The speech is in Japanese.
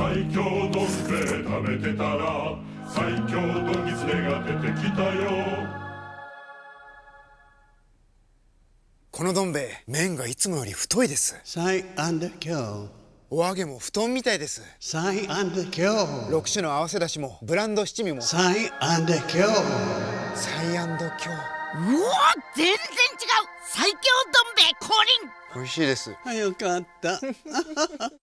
最強どん兵衛食べてたら最強どんぎつねが出てきたよ。このどん兵衛麺がいつもより太いです。最安で今日。お揚げも布団みたいです。最安で今日。6種の合わせだしもブランド七味も。最安で今日。うわ全然違う。最強どん兵衛降臨。美味しいです。あよかった。